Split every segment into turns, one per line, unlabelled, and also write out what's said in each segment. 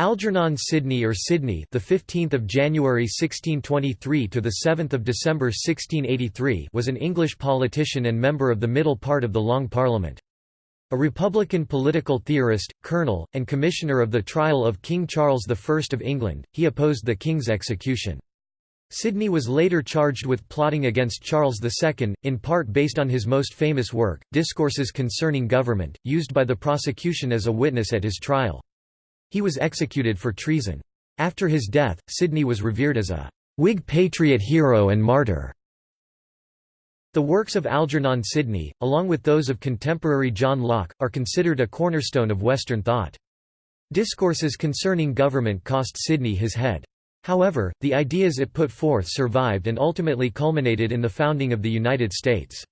Algernon Sidney or Sydney, the 15th of January 1623 to the 7th of December 1683, was an English politician and member of the middle part of the Long Parliament. A Republican political theorist, colonel, and commissioner of the trial of King Charles I of England, he opposed the king's execution. Sidney was later charged with plotting against Charles II, in part based on his most famous work, Discourses Concerning Government, used by the prosecution as a witness at his trial. He was executed for treason. After his death, Sidney was revered as a Whig patriot hero and martyr. The works of Algernon Sidney, along with those of contemporary John Locke, are considered a cornerstone of Western thought. Discourses concerning government cost Sidney his head. However, the ideas it put forth survived and ultimately culminated in the founding of the United States.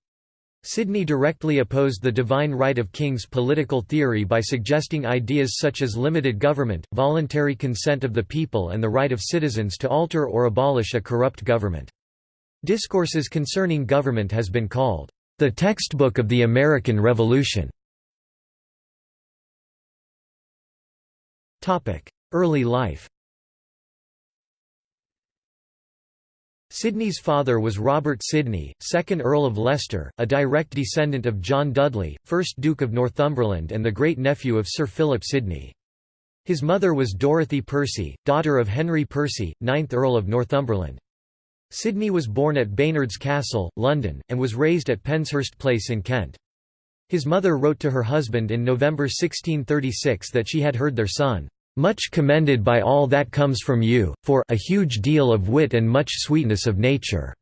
Sidney directly opposed the divine right of kings political theory by suggesting ideas such as limited government, voluntary consent of the people and the right of citizens to alter or abolish a corrupt government. Discourses concerning government has been called, "...the textbook of the American Revolution". Early life Sidney's father was Robert Sidney, 2nd Earl of Leicester, a direct descendant of John Dudley, 1st Duke of Northumberland and the great-nephew of Sir Philip Sidney. His mother was Dorothy Percy, daughter of Henry Percy, 9th Earl of Northumberland. Sidney was born at Baynard's Castle, London, and was raised at Penshurst Place in Kent. His mother wrote to her husband in November 1636 that she had heard their son, much commended by all that comes from you, for a huge deal of wit and much sweetness of nature."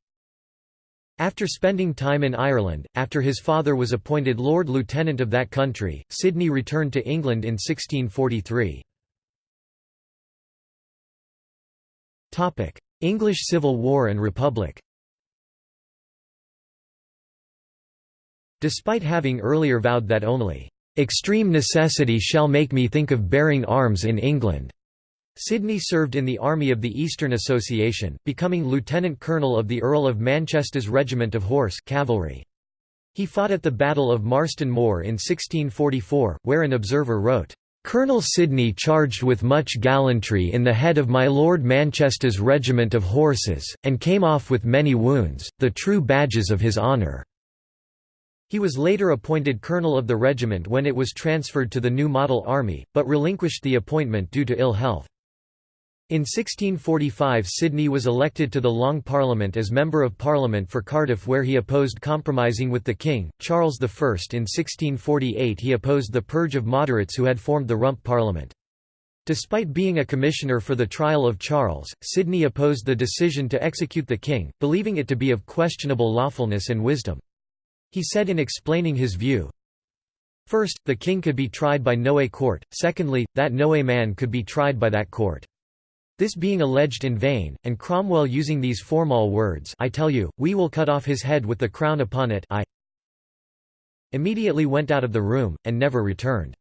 After spending time in Ireland, after his father was appointed Lord Lieutenant of that country, Sidney returned to England in 1643. English Civil War and Republic Despite having earlier vowed that only Extreme necessity shall make me think of bearing arms in England." Sidney served in the Army of the Eastern Association, becoming lieutenant colonel of the Earl of Manchester's Regiment of Horse cavalry. He fought at the Battle of Marston Moor in 1644, where an observer wrote, "...Colonel Sidney charged with much gallantry in the head of my Lord Manchester's regiment of horses, and came off with many wounds, the true badges of his honour." He was later appointed colonel of the regiment when it was transferred to the new model army, but relinquished the appointment due to ill health. In 1645 Sidney was elected to the Long Parliament as Member of Parliament for Cardiff where he opposed compromising with the King, Charles I. In 1648 he opposed the purge of moderates who had formed the Rump Parliament. Despite being a commissioner for the trial of Charles, Sidney opposed the decision to execute the king, believing it to be of questionable lawfulness and wisdom. He said in explaining his view, First, the king could be tried by no a court, secondly, that no a man could be tried by that court. This being alleged in vain, and Cromwell using these formal words I tell you, we will cut off his head with the crown upon it I immediately went out of the room, and never returned.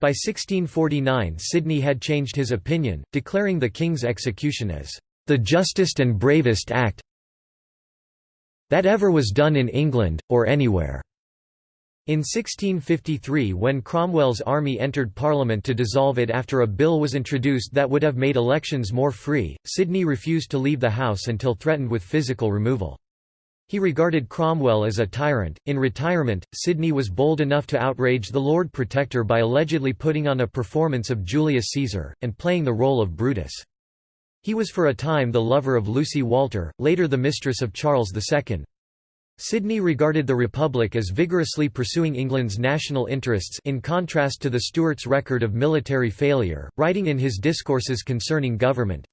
By 1649 Sidney had changed his opinion, declaring the king's execution as the justest and bravest act that ever was done in England, or anywhere." In 1653 when Cromwell's army entered Parliament to dissolve it after a bill was introduced that would have made elections more free, Sidney refused to leave the House until threatened with physical removal. He regarded Cromwell as a tyrant. In retirement, Sidney was bold enough to outrage the Lord Protector by allegedly putting on a performance of Julius Caesar, and playing the role of Brutus. He was for a time the lover of Lucy Walter, later the mistress of Charles II. Sidney regarded the Republic as vigorously pursuing England's national interests in contrast to the Stuarts' record of military failure, writing in his discourses concerning government,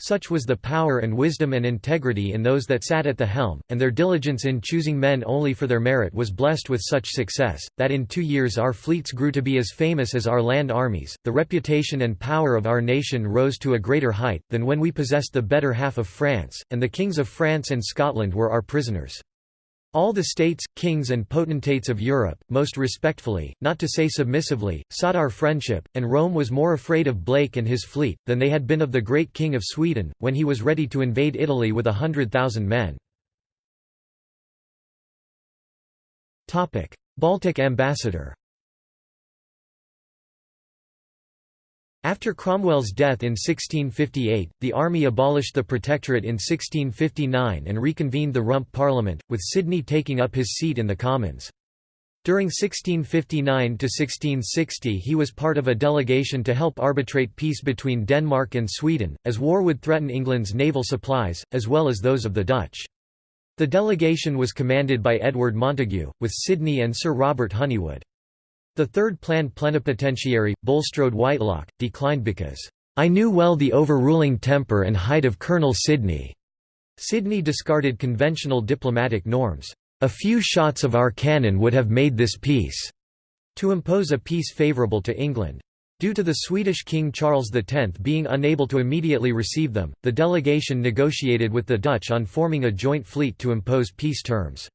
such was the power and wisdom and integrity in those that sat at the helm, and their diligence in choosing men only for their merit was blessed with such success, that in two years our fleets grew to be as famous as our land armies, the reputation and power of our nation rose to a greater height, than when we possessed the better half of France, and the kings of France and Scotland were our prisoners. All the states, kings and potentates of Europe, most respectfully, not to say submissively, sought our friendship, and Rome was more afraid of Blake and his fleet, than they had been of the great king of Sweden, when he was ready to invade Italy with a hundred thousand men. Baltic ambassador After Cromwell's death in 1658, the army abolished the Protectorate in 1659 and reconvened the Rump Parliament, with Sidney taking up his seat in the Commons. During 1659–1660 he was part of a delegation to help arbitrate peace between Denmark and Sweden, as war would threaten England's naval supplies, as well as those of the Dutch. The delegation was commanded by Edward Montagu, with Sidney and Sir Robert Honeywood. The third planned plenipotentiary, Bulstrode Whitelocke, declined because, "...I knew well the overruling temper and height of Colonel Sidney." Sidney discarded conventional diplomatic norms. A few shots of our cannon would have made this peace, to impose a peace favourable to England. Due to the Swedish King Charles X being unable to immediately receive them, the delegation negotiated with the Dutch on forming a joint fleet to impose peace terms.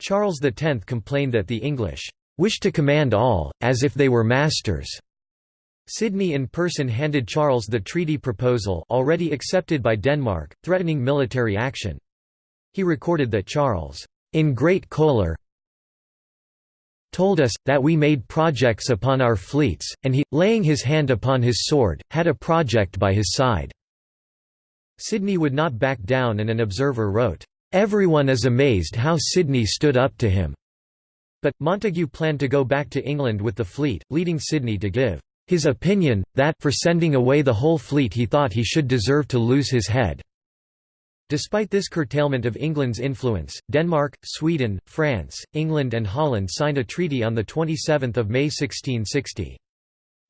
Charles X complained that the English "...wished to command all, as if they were masters." Sidney in person handed Charles the treaty proposal already accepted by Denmark, threatening military action. He recorded that Charles, "...in great choler told us, that we made projects upon our fleets, and he, laying his hand upon his sword, had a project by his side." Sidney would not back down and an observer wrote, "...everyone is amazed how Sidney stood up to him." But, Montagu planned to go back to England with the fleet, leading Sidney to give his opinion, that for sending away the whole fleet he thought he should deserve to lose his head. Despite this curtailment of England's influence, Denmark, Sweden, France, England and Holland signed a treaty on 27 May 1660.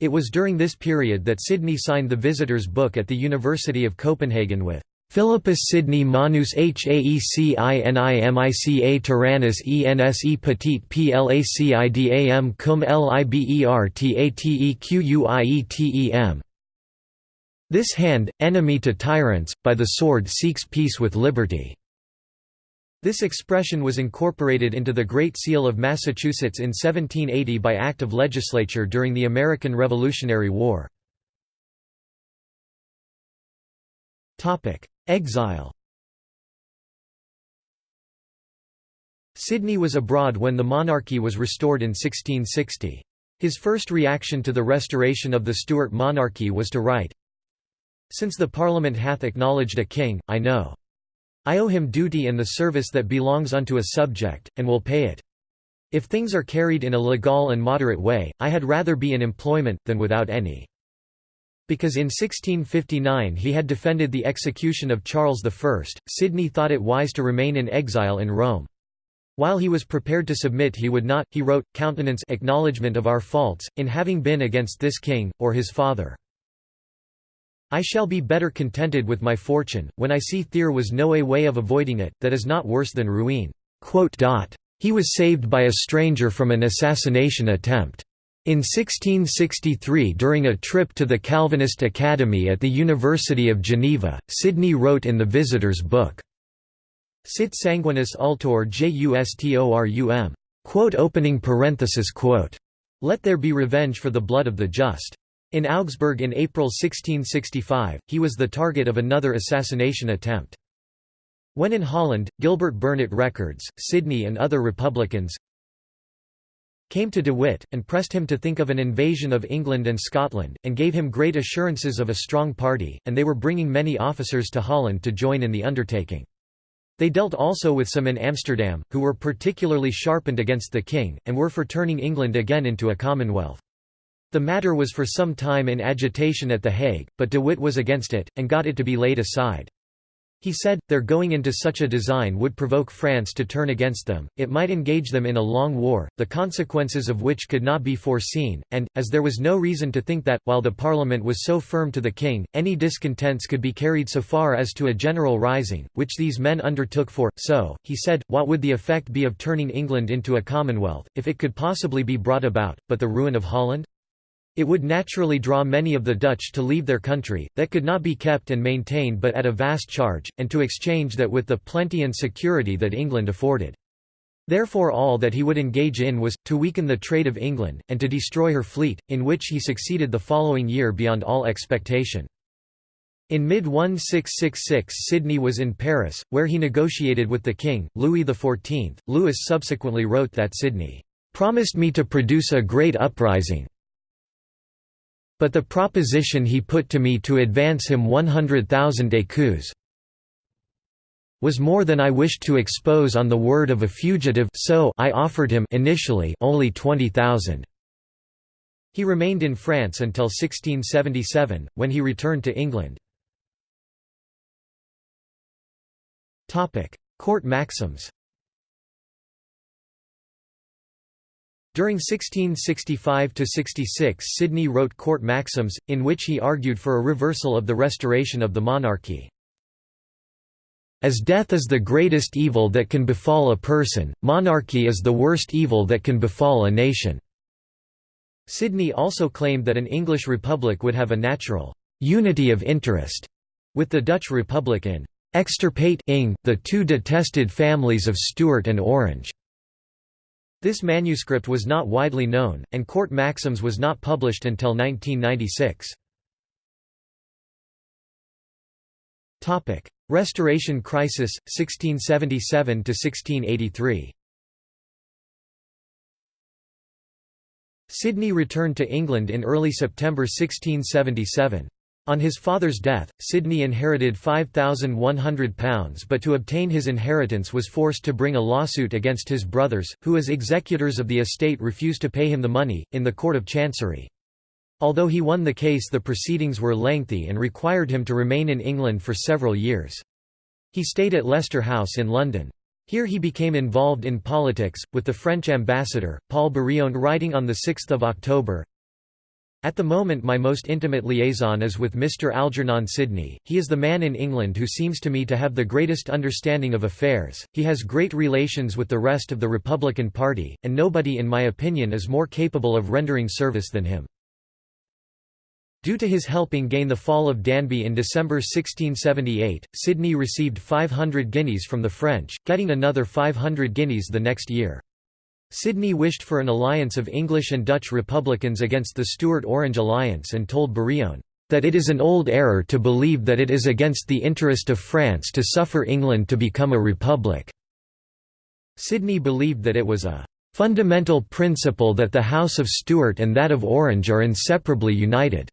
It was during this period that Sidney signed the Visitors' Book at the University of Copenhagen with Philippus Sidney Manus Haecinimica Tyrannus Ense Petit Placidam cum Libertatequietem this hand, enemy to tyrants, by the sword seeks peace with liberty." This expression was incorporated into the Great Seal of Massachusetts in 1780 by act of legislature during the American Revolutionary War. Exile Sidney was abroad when the monarchy was restored in 1660. His first reaction to the restoration of the Stuart monarchy was to write, since the Parliament hath acknowledged a king, I know. I owe him duty and the service that belongs unto a subject, and will pay it. If things are carried in a legal and moderate way, I had rather be in employment, than without any. Because in 1659 he had defended the execution of Charles I, Sidney thought it wise to remain in exile in Rome. While he was prepared to submit he would not, he wrote, countenance acknowledgement of our faults, in having been against this king, or his father. I shall be better contented with my fortune, when I see there was no a way of avoiding it, that is not worse than ruin." He was saved by a stranger from an assassination attempt. In 1663 during a trip to the Calvinist Academy at the University of Geneva, Sidney wrote in the Visitor's Book, Sit sanguinis ultor justorum. Quote opening parenthesis quote. Let there be revenge for the blood of the just. In Augsburg in April 1665, he was the target of another assassination attempt. When in Holland, Gilbert Burnet records, Sidney and other Republicans came to De Witt, and pressed him to think of an invasion of England and Scotland, and gave him great assurances of a strong party, and they were bringing many officers to Holland to join in the undertaking. They dealt also with some in Amsterdam, who were particularly sharpened against the king, and were for turning England again into a commonwealth. The matter was for some time in agitation at The Hague, but de Witt was against it, and got it to be laid aside. He said, their going into such a design would provoke France to turn against them, it might engage them in a long war, the consequences of which could not be foreseen, and, as there was no reason to think that, while the Parliament was so firm to the king, any discontents could be carried so far as to a general rising, which these men undertook for, so, he said, what would the effect be of turning England into a commonwealth, if it could possibly be brought about, but the ruin of Holland? It would naturally draw many of the Dutch to leave their country, that could not be kept and maintained but at a vast charge, and to exchange that with the plenty and security that England afforded. Therefore all that he would engage in was, to weaken the trade of England, and to destroy her fleet, in which he succeeded the following year beyond all expectation. In mid-1666 Sidney was in Paris, where he negotiated with the king, Louis XIV. Louis subsequently wrote that Sidney, "...promised me to produce a great uprising, But the proposition he put to me to advance him 100,000 écus was more than I wished to expose on the word of a fugitive so I offered him initially only 20,000. He remained in France until 1677, when he returned to England. Court maxims During 1665–66 Sidney wrote Court Maxims, in which he argued for a reversal of the restoration of the monarchy. As death is the greatest evil that can befall a person, monarchy is the worst evil that can befall a nation. Sidney also claimed that an English republic would have a natural unity of interest with the Dutch Republic in extirpate the two detested families of Stuart and Orange. This manuscript was not widely known, and Court Maxims was not published until 1996. Restoration crisis, 1677–1683 Sidney returned to England in early September 1677. On his father's death, Sidney inherited £5,100 but to obtain his inheritance was forced to bring a lawsuit against his brothers, who as executors of the estate refused to pay him the money, in the Court of Chancery. Although he won the case the proceedings were lengthy and required him to remain in England for several years. He stayed at Leicester House in London. Here he became involved in politics, with the French ambassador, Paul Barillon writing on 6 October, at the moment my most intimate liaison is with Mr Algernon Sidney, he is the man in England who seems to me to have the greatest understanding of affairs, he has great relations with the rest of the Republican Party, and nobody in my opinion is more capable of rendering service than him. Due to his helping gain the fall of Danby in December 1678, Sidney received 500 guineas from the French, getting another 500 guineas the next year. Sidney wished for an alliance of English and Dutch Republicans against the Stuart-Orange alliance and told Barillon, "...that it is an old error to believe that it is against the interest of France to suffer England to become a republic." Sidney believed that it was a "...fundamental principle that the House of Stuart and that of Orange are inseparably united."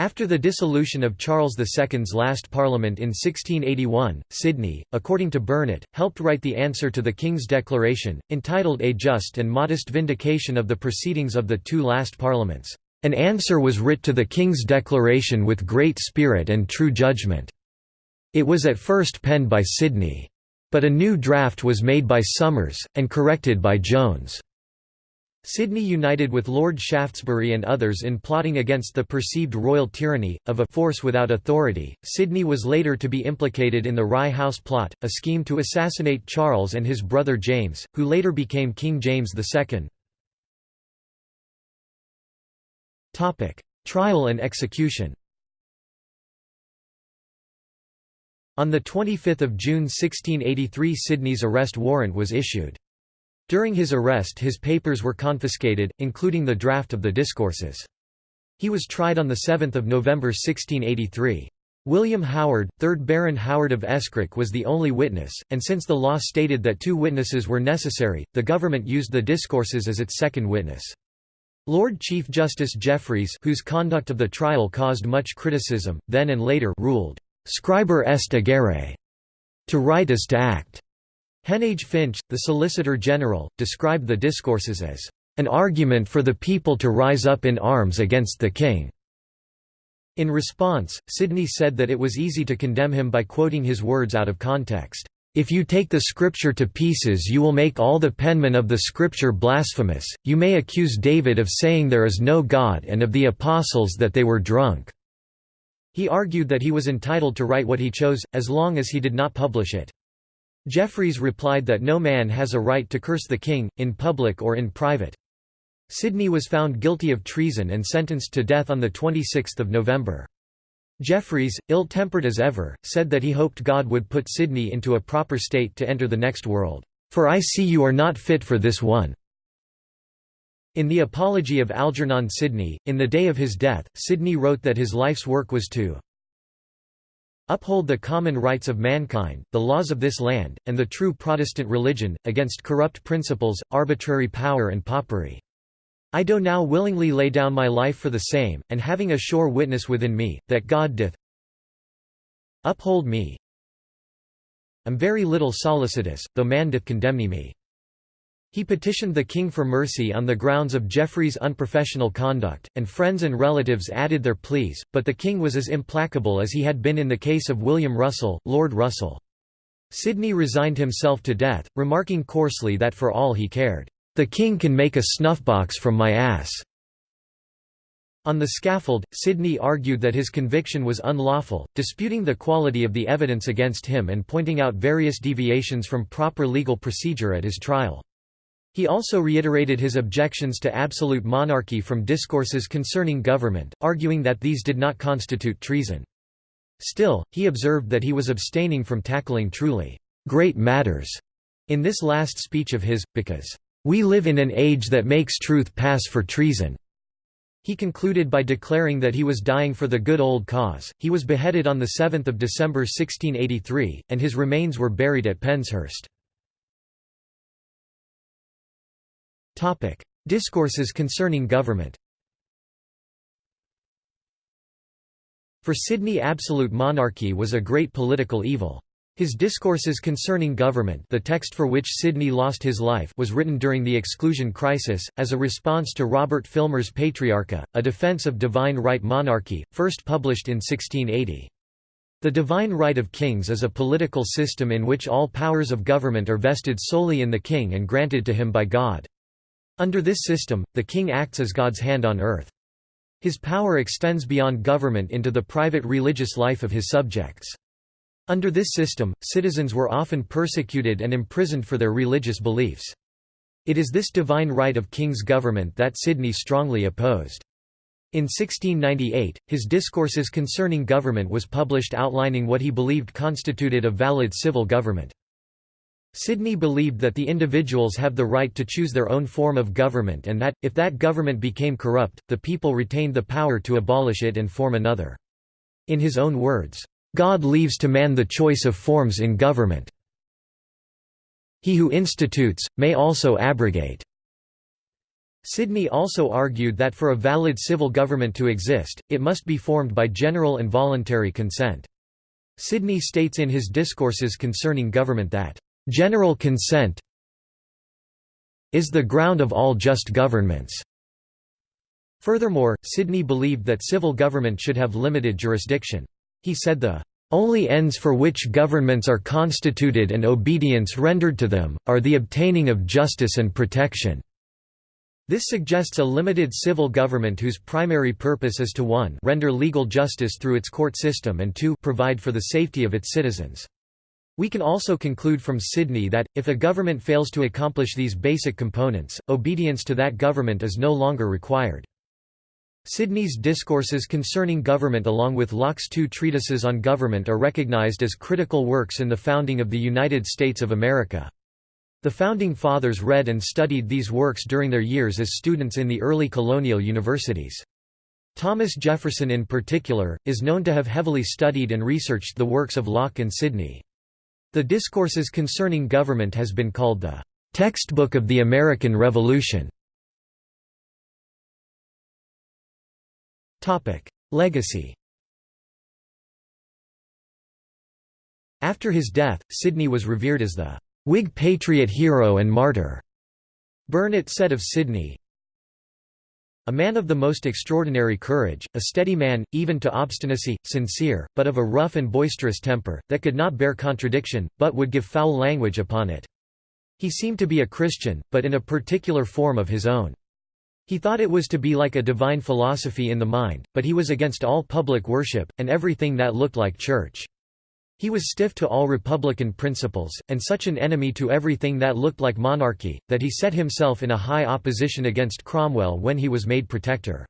After the dissolution of Charles II's last parliament in 1681, Sidney, according to Burnet, helped write the answer to the King's Declaration, entitled A Just and Modest Vindication of the Proceedings of the Two Last Parliaments. An answer was writ to the King's Declaration with great spirit and true judgment. It was at first penned by Sidney. But a new draft was made by Somers, and corrected by Jones. Sidney united with Lord Shaftesbury and others in plotting against the perceived royal tyranny, of a force without authority. Sidney was later to be implicated in the Rye House plot, a scheme to assassinate Charles and his brother James, who later became King James II. Trial and execution On 25 June 1683 Sidney's arrest warrant was issued. During his arrest his papers were confiscated, including the draft of the discourses. He was tried on 7 November 1683. William Howard, 3rd Baron Howard of Escrick was the only witness, and since the law stated that two witnesses were necessary, the government used the discourses as its second witness. Lord Chief Justice Jeffreys whose conduct of the trial caused much criticism, then and later ruled, "'Scriber est agere' to write is to act'. Heneage Finch, the Solicitor General, described the discourses as an argument for the people to rise up in arms against the king. In response, Sidney said that it was easy to condemn him by quoting his words out of context. If you take the scripture to pieces you will make all the penmen of the scripture blasphemous, you may accuse David of saying there is no God and of the apostles that they were drunk." He argued that he was entitled to write what he chose, as long as he did not publish it. Jeffreys replied that no man has a right to curse the king, in public or in private. Sidney was found guilty of treason and sentenced to death on 26 November. Jeffreys, ill-tempered as ever, said that he hoped God would put Sidney into a proper state to enter the next world, "...for I see you are not fit for this one." In the Apology of Algernon Sidney, in the day of his death, Sidney wrote that his life's work was to uphold the common rights of mankind, the laws of this land, and the true Protestant religion, against corrupt principles, arbitrary power and popery." I do now willingly lay down my life for the same, and having a sure witness within me, that God doth uphold me, am very little solicitous, though man doth condemn me. He petitioned the king for mercy on the grounds of Jeffreys' unprofessional conduct, and friends and relatives added their pleas, but the king was as implacable as he had been in the case of William Russell, Lord Russell. Sidney resigned himself to death, remarking coarsely that for all he cared, "...the king can make a snuff-box from my ass." On the scaffold, Sidney argued that his conviction was unlawful, disputing the quality of the evidence against him and pointing out various deviations from proper legal procedure at his trial. He also reiterated his objections to absolute monarchy from discourses concerning government, arguing that these did not constitute treason. Still, he observed that he was abstaining from tackling truly great matters in this last speech of his, because, "...we live in an age that makes truth pass for treason." He concluded by declaring that he was dying for the good old cause. He was beheaded on 7 December 1683, and his remains were buried at Penshurst. Discourses concerning government For Sidney absolute monarchy was a great political evil. His Discourses Concerning Government the text for which Sidney lost his life was written during the Exclusion Crisis, as a response to Robert Filmer's Patriarcha, a defense of divine right monarchy, first published in 1680. The divine right of kings is a political system in which all powers of government are vested solely in the king and granted to him by God. Under this system, the king acts as God's hand on earth. His power extends beyond government into the private religious life of his subjects. Under this system, citizens were often persecuted and imprisoned for their religious beliefs. It is this divine right of king's government that Sidney strongly opposed. In 1698, his Discourses Concerning Government was published outlining what he believed constituted a valid civil government. Sidney believed that the individuals have the right to choose their own form of government and that, if that government became corrupt, the people retained the power to abolish it and form another. In his own words, "...God leaves to man the choice of forms in government. He who institutes, may also abrogate." Sidney also argued that for a valid civil government to exist, it must be formed by general and voluntary consent. Sidney states in his discourses concerning government that General consent is the ground of all just governments. Furthermore, Sidney believed that civil government should have limited jurisdiction. He said the only ends for which governments are constituted and obedience rendered to them, are the obtaining of justice and protection." This suggests a limited civil government whose primary purpose is to 1 render legal justice through its court system and 2 provide for the safety of its citizens. We can also conclude from Sidney that, if a government fails to accomplish these basic components, obedience to that government is no longer required. Sidney's discourses concerning government along with Locke's two treatises on government are recognized as critical works in the founding of the United States of America. The Founding Fathers read and studied these works during their years as students in the early colonial universities. Thomas Jefferson in particular, is known to have heavily studied and researched the works of Locke and Sidney. The Discourses Concerning Government has been called the textbook of the American Revolution. Legacy After his death, Sidney was revered as the Whig patriot hero and martyr. Burnet said of Sidney, a man of the most extraordinary courage, a steady man, even to obstinacy, sincere, but of a rough and boisterous temper, that could not bear contradiction, but would give foul language upon it. He seemed to be a Christian, but in a particular form of his own. He thought it was to be like a divine philosophy in the mind, but he was against all public worship, and everything that looked like church. He was stiff to all republican principles, and such an enemy to everything that looked like monarchy, that he set himself in a high opposition against Cromwell when he was made protector.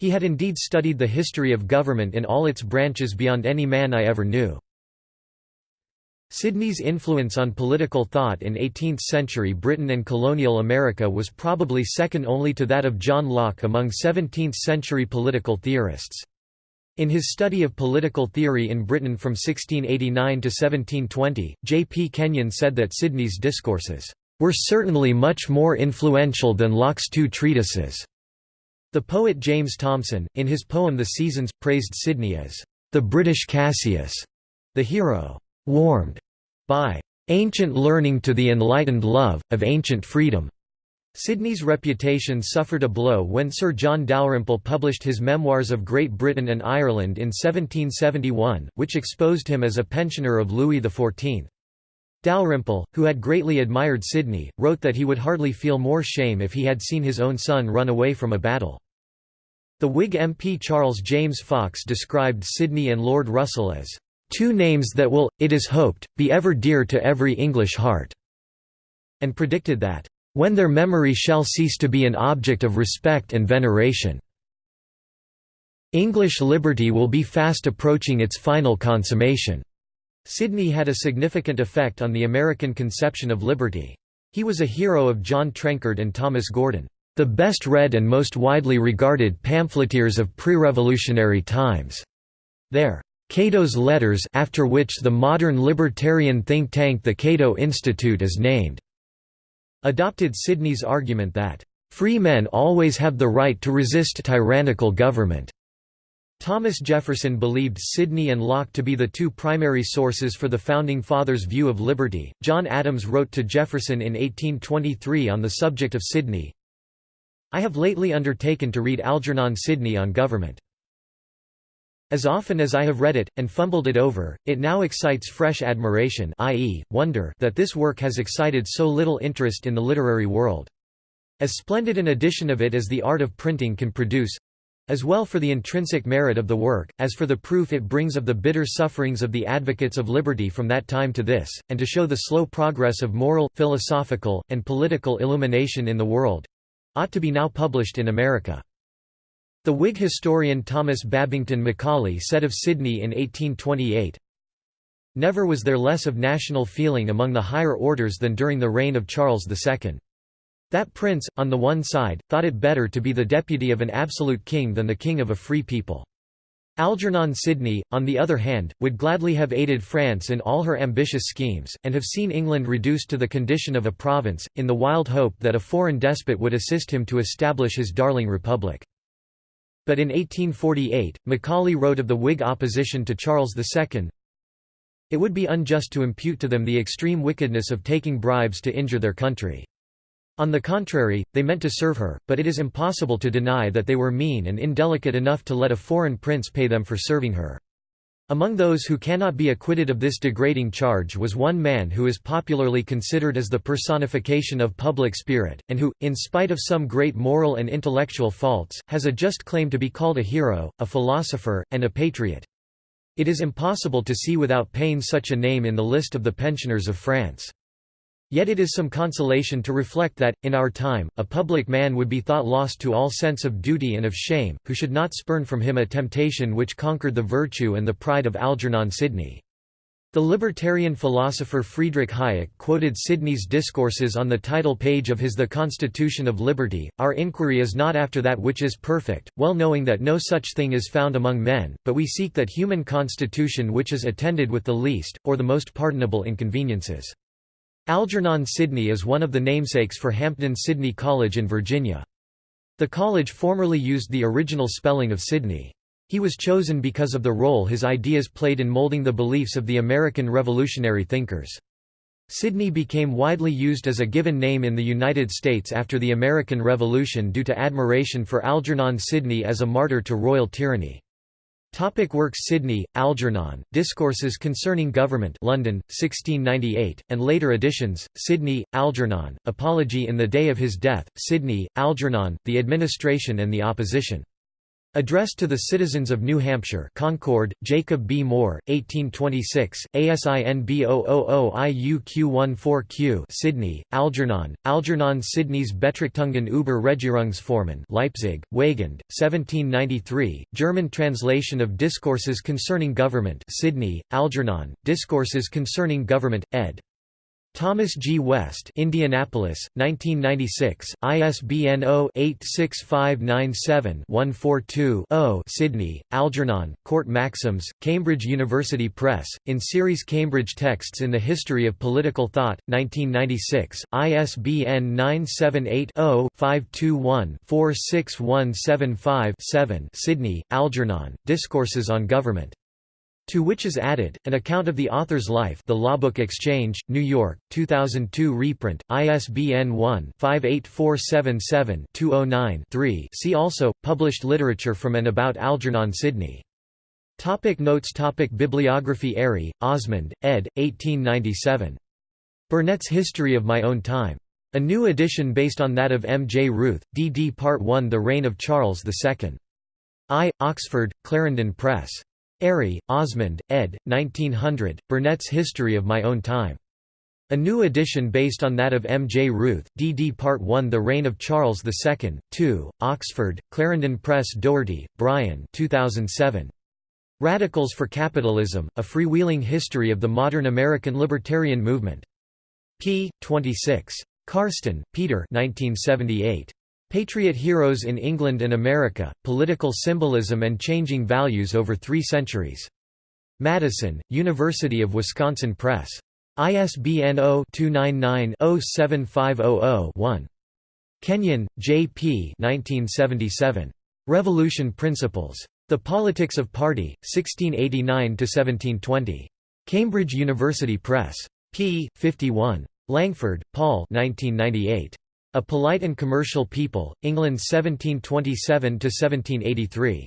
He had indeed studied the history of government in all its branches beyond any man I ever knew. Sidney's influence on political thought in 18th-century Britain and colonial America was probably second only to that of John Locke among 17th-century political theorists. In his study of political theory in Britain from 1689 to 1720, J. P. Kenyon said that Sidney's discourses were certainly much more influential than Locke's two treatises." The poet James Thomson, in his poem The Seasons, praised Sidney as, "...the British Cassius", the hero, "...warmed by ancient learning to the enlightened love, of ancient freedom." Sidney's reputation suffered a blow when Sir John Dalrymple published his Memoirs of Great Britain and Ireland in 1771, which exposed him as a pensioner of Louis XIV. Dalrymple, who had greatly admired Sidney, wrote that he would hardly feel more shame if he had seen his own son run away from a battle. The Whig MP Charles James Fox described Sidney and Lord Russell as, two names that will, it is hoped, be ever dear to every English heart", and predicted that, "...when their memory shall cease to be an object of respect and veneration English liberty will be fast approaching its final consummation." Sidney had a significant effect on the American conception of liberty. He was a hero of John Trenchard and Thomas Gordon, the best read and most widely regarded pamphleteers of pre-revolutionary times. Their Cato's Letters after which the modern libertarian think tank the Cato Institute is named, adopted Sidney's argument that, "...free men always have the right to resist tyrannical government." Thomas Jefferson believed Sidney and Locke to be the two primary sources for the Founding Fathers' view of liberty. John Adams wrote to Jefferson in 1823 on the subject of Sidney I have lately undertaken to read Algernon Sidney on government. As often as I have read it, and fumbled it over, it now excites fresh admiration i.e., wonder that this work has excited so little interest in the literary world. As splendid an edition of it as the art of printing can produce, as well for the intrinsic merit of the work, as for the proof it brings of the bitter sufferings of the advocates of liberty from that time to this, and to show the slow progress of moral, philosophical, and political illumination in the world—ought to be now published in America. The Whig historian Thomas Babington Macaulay said of Sidney in 1828, Never was there less of national feeling among the higher orders than during the reign of Charles II. That prince, on the one side, thought it better to be the deputy of an absolute king than the king of a free people. Algernon Sidney, on the other hand, would gladly have aided France in all her ambitious schemes, and have seen England reduced to the condition of a province, in the wild hope that a foreign despot would assist him to establish his darling republic. But in 1848, Macaulay wrote of the Whig opposition to Charles II, It would be unjust to impute to them the extreme wickedness of taking bribes to injure their country. On the contrary, they meant to serve her, but it is impossible to deny that they were mean and indelicate enough to let a foreign prince pay them for serving her. Among those who cannot be acquitted of this degrading charge was one man who is popularly considered as the personification of public spirit, and who, in spite of some great moral and intellectual faults, has a just claim to be called a hero, a philosopher, and a patriot. It is impossible to see without pain such a name in the list of the pensioners of France. Yet it is some consolation to reflect that, in our time, a public man would be thought lost to all sense of duty and of shame, who should not spurn from him a temptation which conquered the virtue and the pride of Algernon Sidney. The libertarian philosopher Friedrich Hayek quoted Sidney's discourses on the title page of his The Constitution of Liberty, Our inquiry is not after that which is perfect, well knowing that no such thing is found among men, but we seek that human constitution which is attended with the least, or the most pardonable inconveniences. Algernon Sidney is one of the namesakes for Hampden-Sydney College in Virginia. The college formerly used the original spelling of Sidney. He was chosen because of the role his ideas played in molding the beliefs of the American revolutionary thinkers. Sidney became widely used as a given name in the United States after the American Revolution due to admiration for Algernon Sidney as a martyr to royal tyranny. Topic works Sidney, Algernon, Discourses Concerning Government London, 1698, and later editions, Sidney, Algernon, Apology in the Day of His Death, Sidney, Algernon, The Administration and the Opposition. Addressed to the Citizens of New Hampshire Concord, Jacob B. Moore, 1826, ASIN B000IUQ14Q Sidney, Algernon, Algernon Sidney's Betrachtungen über Regierungsformen Leipzig, Weygand, 1793, German translation of Discourses Concerning Government Sidney, Algernon, Discourses Concerning Government, ed. Thomas G. West Indianapolis, 1996, ISBN 0-86597-142-0 Sydney, Algernon, Court Maxims, Cambridge University Press, in series Cambridge Texts in the History of Political Thought, 1996, ISBN 978-0-521-46175-7 Sydney, Algernon, Discourses on Government. To which is added, an account of the author's life The Lawbook Exchange, New York, 2002 reprint, ISBN 1-58477-209-3 See also, published literature from and about Algernon Sidney. Topic notes topic Bibliography Airy, Osmond, ed. 1897. Burnet's History of My Own Time. A new edition based on that of M. J. Ruth, D. D. Part 1 The Reign of Charles II. I. Oxford, Clarendon Press. Airy, Osmond, ed. 1900, Burnet's History of My Own Time. A new edition based on that of M. J. Ruth, D. D. Part 1 The Reign of Charles II, 2, Oxford, Clarendon Press Doherty, Brian 2007. Radicals for Capitalism, A Freewheeling History of the Modern American Libertarian Movement. p. 26. Karsten, Peter 1978. Patriot Heroes in England and America, Political Symbolism and Changing Values Over Three Centuries. Madison, University of Wisconsin Press. ISBN 0-299-07500-1. Kenyon, J. P. 1977. Revolution Principles. The Politics of Party, 1689–1720. Cambridge University Press. p. 51. Langford, Paul 1998. A Polite and Commercial People, England 1727–1783.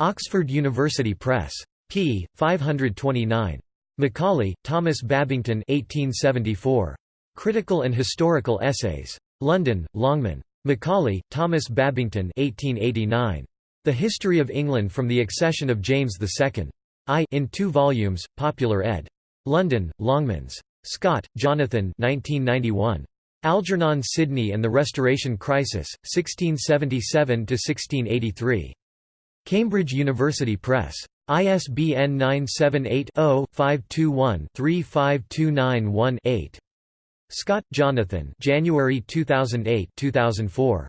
Oxford University Press. p. 529. Macaulay, Thomas Babington 1874. Critical and Historical Essays. London, Longman. Macaulay, Thomas Babington 1889. The History of England from the Accession of James II. I in two volumes, Popular ed. London, Longmans. Scott, Jonathan 1991. Algernon Sidney and the Restoration Crisis, 1677–1683. Cambridge University Press. ISBN 978-0-521-35291-8. Scott, Jonathan January 2008-2004.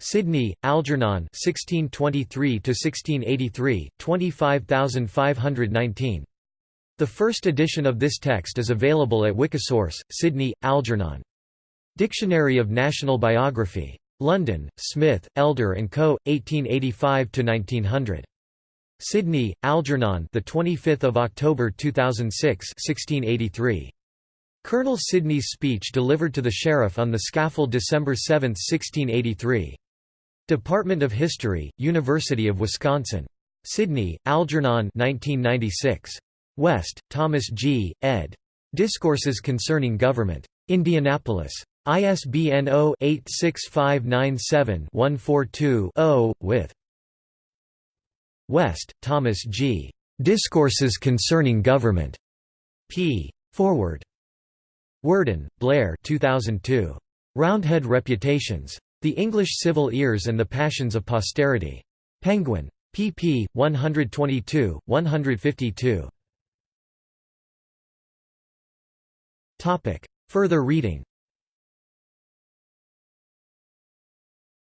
Sydney, Algernon 1623–1683, 25519. The first edition of this text is available at Wikisource, Sydney, Algernon. Dictionary of National Biography. London, Smith, Elder and Co. 1885 to 1900. Sydney, Algernon, the 25th of October 2006, 1683. Colonel Sidney's speech delivered to the sheriff on the scaffold December 7, 1683. Department of History, University of Wisconsin. Sydney, Algernon 1996. West, Thomas G., ed. Discourses Concerning Government. Indianapolis. ISBN 0-86597-142-0, with West, Thomas G. Discourses Concerning Government. p. Forward. Worden, Blair 2002. Roundhead Reputations. The English Civil Wars and the Passions of Posterity. Penguin. pp. 122, 152. Further reading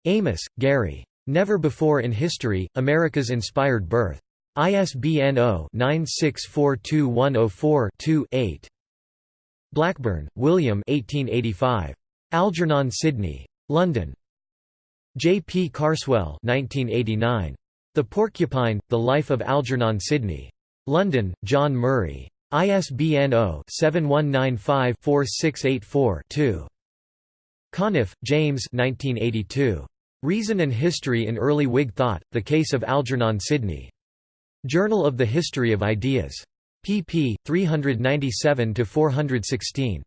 Amos, Gary. Never Before in History, America's Inspired Birth. ISBN 0-9642104-2-8. Blackburn, William 1885. Algernon Sidney. London. J. P. Carswell 1989. The Porcupine, The Life of Algernon Sidney. London, John Murray. ISBN 0-7195-4684-2. Conniff, James 1982. Reason and History in Early Whig Thought, The Case of Algernon Sidney. Journal of the History of Ideas. pp. 397–416.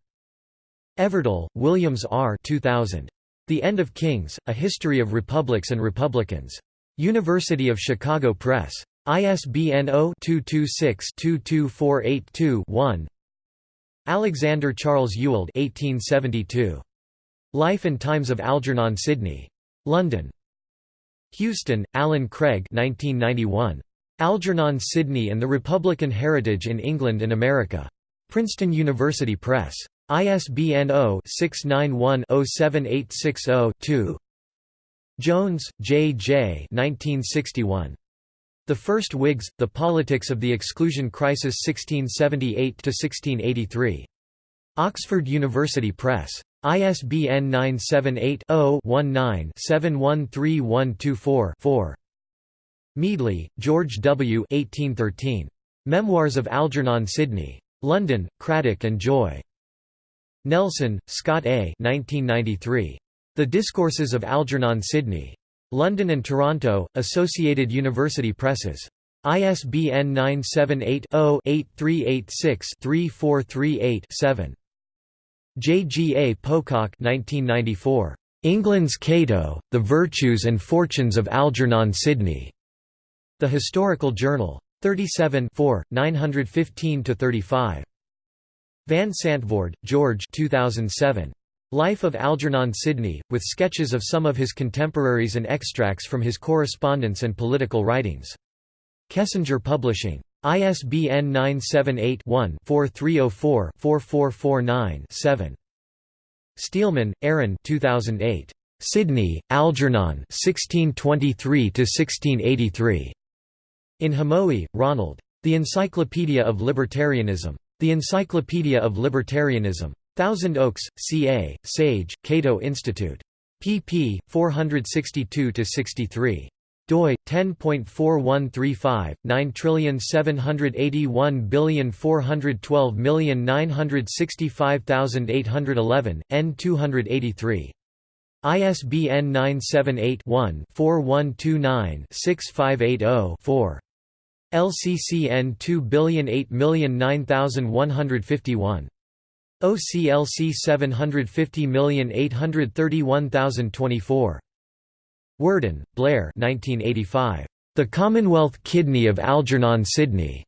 Everdell, Williams R. 2000. The End of Kings, A History of Republics and Republicans. University of Chicago Press. ISBN 0-226-22482-1 Alexander Charles Ewald 1872. Life and Times of Algernon Sidney. London. Houston, Alan Craig 1991. Algernon Sidney and the Republican Heritage in England and America. Princeton University Press. ISBN 0-691-07860-2 Jones, J. J. 1961. The First Whigs, The Politics of the Exclusion Crisis 1678–1683. Oxford University Press. ISBN 978-0-19-713124-4. Meadley, George W. 1813. Memoirs of Algernon Sidney. London, Cradock and Joy. Nelson, Scott A. 1993. The Discourses of Algernon Sidney. London and Toronto, Associated University Presses. ISBN 978 0 8386 3438 7. J. G. A. Pocock 1994. England's Cato, The Virtues and Fortunes of Algernon Sidney. The Historical Journal. 37 915–35. Van Santvoord, George 2007. Life of Algernon Sidney, with sketches of some of his contemporaries and extracts from his correspondence and political writings. Kessinger Publishing. ISBN 978 one 4304 4449 7. Steelman, Aaron 2008. Sidney, Algernon 1623–1683. In Hamowy, Ronald. The Encyclopedia of Libertarianism. The Encyclopedia of Libertarianism. Thousand Oaks, CA, Sage, Cato Institute. pp. 462–63 doi 10.4135 9781412965811 n 283 ISBN 978-1-4129-6580-4. LCCN 2008009151. OCLC 750831024. Worden, Blair 1985. The Commonwealth Kidney of Algernon Sidney.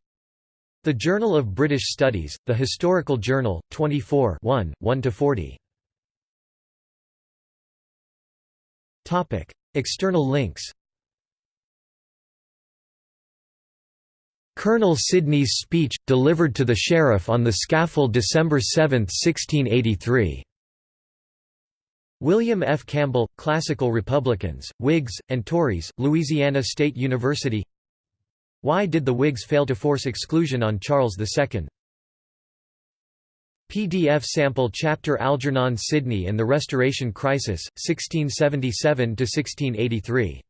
The Journal of British Studies, The Historical Journal, 24 1, 1–40. External links Colonel Sidney's speech, delivered to the sheriff on the scaffold December 7, 1683. William F. Campbell, Classical Republicans, Whigs, and Tories, Louisiana State University Why did the Whigs fail to force exclusion on Charles II? PDF sample chapter Algernon Sidney and the Restoration Crisis, 1677–1683